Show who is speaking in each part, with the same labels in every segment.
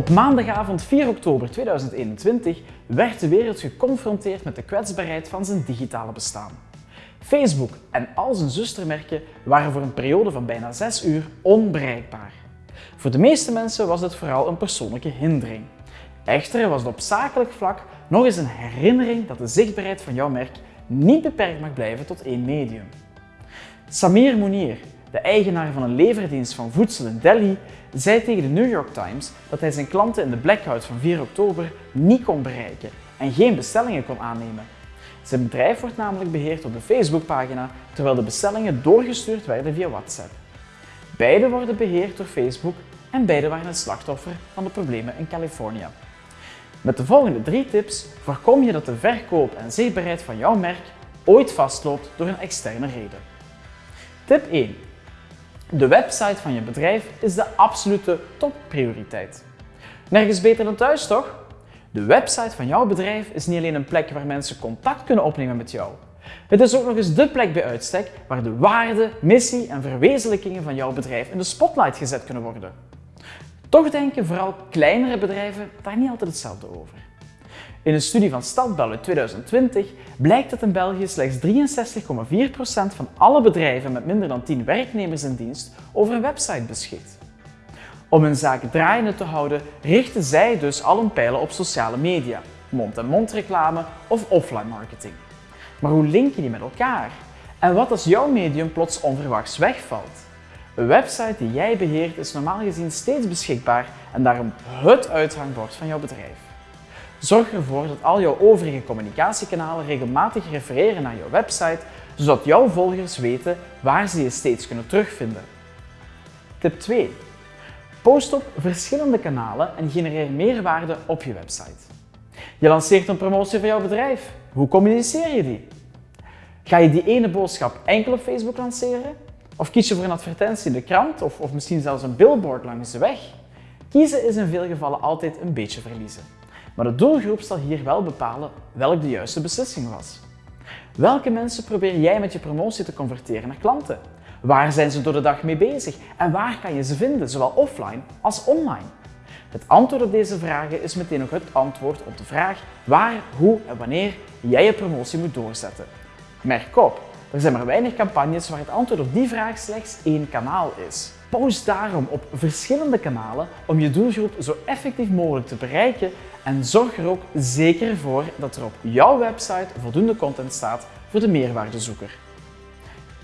Speaker 1: Op maandagavond 4 oktober 2021 werd de wereld geconfronteerd met de kwetsbaarheid van zijn digitale bestaan. Facebook en al zijn zustermerken waren voor een periode van bijna 6 uur onbereikbaar. Voor de meeste mensen was dit vooral een persoonlijke hindering. Echter was het op zakelijk vlak nog eens een herinnering dat de zichtbaarheid van jouw merk niet beperkt mag blijven tot één medium. Samir Mounir, de eigenaar van een leverdienst van voedsel in Delhi, zei tegen de New York Times dat hij zijn klanten in de blackout van 4 oktober niet kon bereiken en geen bestellingen kon aannemen. Zijn bedrijf wordt namelijk beheerd op de Facebookpagina, terwijl de bestellingen doorgestuurd werden via WhatsApp. Beide worden beheerd door Facebook en beide waren het slachtoffer van de problemen in Californië. Met de volgende drie tips voorkom je dat de verkoop en zichtbaarheid van jouw merk ooit vastloopt door een externe reden. Tip 1. De website van je bedrijf is de absolute topprioriteit. Nergens beter dan thuis, toch? De website van jouw bedrijf is niet alleen een plek waar mensen contact kunnen opnemen met jou. Het is ook nog eens de plek bij uitstek waar de waarde, missie en verwezenlijkingen van jouw bedrijf in de spotlight gezet kunnen worden. Toch denken vooral kleinere bedrijven daar niet altijd hetzelfde over. In een studie van Stadbel uit 2020 blijkt dat in België slechts 63,4% van alle bedrijven met minder dan 10 werknemers in dienst over een website beschikt. Om hun zaak draaiende te houden, richten zij dus al hun pijlen op sociale media, mond-en-mond reclame of offline marketing. Maar hoe link je die met elkaar? En wat als jouw medium plots onverwachts wegvalt? Een website die jij beheert is normaal gezien steeds beschikbaar en daarom het uithangbord van jouw bedrijf. Zorg ervoor dat al jouw overige communicatiekanalen regelmatig refereren naar jouw website, zodat jouw volgers weten waar ze je steeds kunnen terugvinden. Tip 2. Post op verschillende kanalen en genereer meerwaarde op je website. Je lanceert een promotie voor jouw bedrijf. Hoe communiceer je die? Ga je die ene boodschap enkel op Facebook lanceren? Of kies je voor een advertentie in de krant of, of misschien zelfs een billboard langs de weg? Kiezen is in veel gevallen altijd een beetje verliezen. Maar de doelgroep zal hier wel bepalen welk de juiste beslissing was. Welke mensen probeer jij met je promotie te converteren naar klanten? Waar zijn ze door de dag mee bezig en waar kan je ze vinden, zowel offline als online? Het antwoord op deze vragen is meteen ook het antwoord op de vraag waar, hoe en wanneer jij je promotie moet doorzetten. Merk op, er zijn maar weinig campagnes waar het antwoord op die vraag slechts één kanaal is. Post daarom op verschillende kanalen om je doelgroep zo effectief mogelijk te bereiken en zorg er ook zeker voor dat er op jouw website voldoende content staat voor de meerwaardezoeker.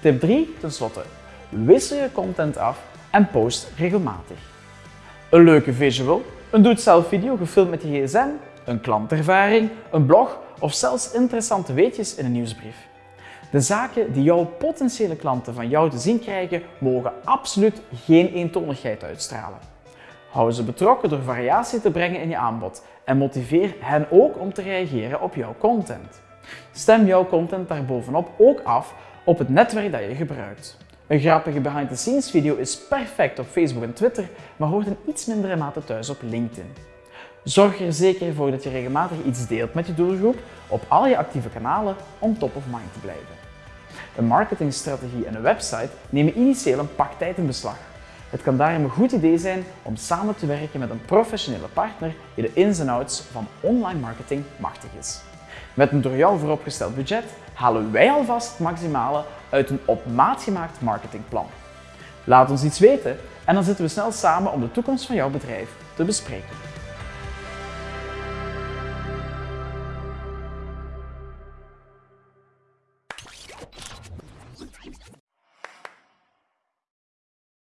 Speaker 1: Tip 3 tenslotte. Wissel je content af en post regelmatig. Een leuke visual, een doe-het-zelf video gefilmd met je gsm, een klantervaring, een blog of zelfs interessante weetjes in een nieuwsbrief. De zaken die jouw potentiële klanten van jou te zien krijgen, mogen absoluut geen eentonigheid uitstralen. Hou ze betrokken door variatie te brengen in je aanbod en motiveer hen ook om te reageren op jouw content. Stem jouw content daarbovenop ook af op het netwerk dat je gebruikt. Een grappige behind-the-scenes video is perfect op Facebook en Twitter, maar hoort in iets mindere mate thuis op LinkedIn. Zorg er zeker voor dat je regelmatig iets deelt met je doelgroep op al je actieve kanalen om top of mind te blijven. Een marketingstrategie en een website nemen initieel een pak tijd in beslag. Het kan daarom een goed idee zijn om samen te werken met een professionele partner die de ins en outs van online marketing machtig is. Met een door jou vooropgesteld budget halen wij alvast het maximale uit een op maat gemaakt marketingplan. Laat ons iets weten en dan zitten we snel samen om de toekomst van jouw bedrijf te bespreken.